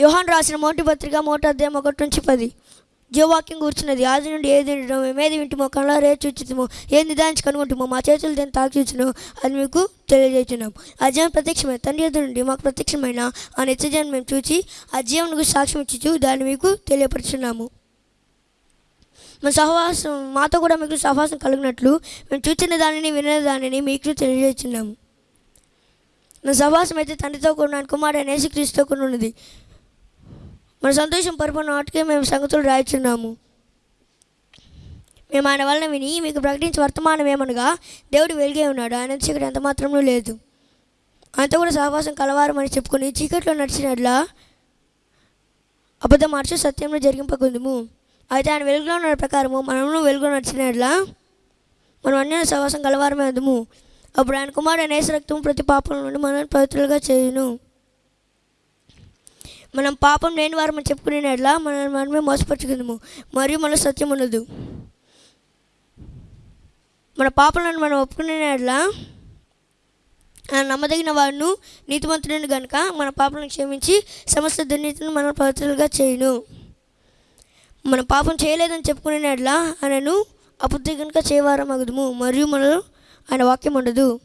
యోహాన్ రాసిన మొదటి పత్రిక మొదటి అధ్యాయం ఒకటి నుంచి పది. జీవవాక్యం కూర్చున్నది. ఆది నుండి ఏది మేమేది వింటుమో కళ్ళారే చూచుతుమో ఏది నిదానించి కనుగొంటుమో మా చేతులు దేని తాకిచ్చినో అది మీకు తెలియజేస్తున్నాం. ఆ జీవం ప్రత్యక్షమైన తండ్రి ఎదురు నుండి మాకు ప్రత్యక్షమైన ఆ నిత్యజీవనం మేము చూచి ఆ జీవనకు సాక్ష్యం ఇచ్చు దాన్ని మీకు తెలియపరుచున్నాము. మా సహవాసం మాతో కూడా మీకు సహవాసం కలిగినట్లు మేము చూచిన దానిని వినే దానిని మీకు తెలియజేస్తున్నాము. మా సహవాసం అయితే తండ్రితో కూడిన కుమారుడు యేసుక్రీస్తుతో కూడా ఉన్నది. మన సంతోషం పరిపూర్ణ నాటికే మేము సంగతులు రాయిచున్నాము. మేము ఆయన వలన విని మీకు ప్రకటించి వర్తమానం ఏమనగా దేవుడు వెలిగే ఉన్నాడు. ఆయన చీకటి ఎంత మాత్రమూ లేదు. ఆయనతో కూడా సహవాసం కలవారమని చెప్పుకొని చీకట్లో నడిచినట్లా అబద్ధం మార్చు సత్యంలో జరిగింపకుందుము. అయితే ఆయన వెలుగులో ఉన్న ప్రకారము మనము వెలుగులో నడిచినట్లా మనం అన్య సహవాసం కలవారమే అందుము అప్పుడు ఆయన కుమారుడు అనేస రక్తం ప్రతి పాపం నుండి మనల్ని పవిత్రులుగా చేయును. మనం పాపం లేని వారు మనం చెప్పుకునేట్లా మనం మనమే మోసపరుచుకుందాము. మరియు మన సత్యం ఉండదు. మన పాపలను మనం ఒప్పుకునేట్లా ఆయన నమ్మదగిన వాడును నీతిమంతుడిని గనుక మన పాపలను క్షమించి సమస్త దుర్నీతిని మన పవిత్రులుగా చేయను. మన పాపం చేయలేదని చెప్పుకునేట్లా ఆయనను అబుద్ధి కనుక చేయవారం అగుదుము మరియు మనలో ఆయన వాక్యం ఉండదు.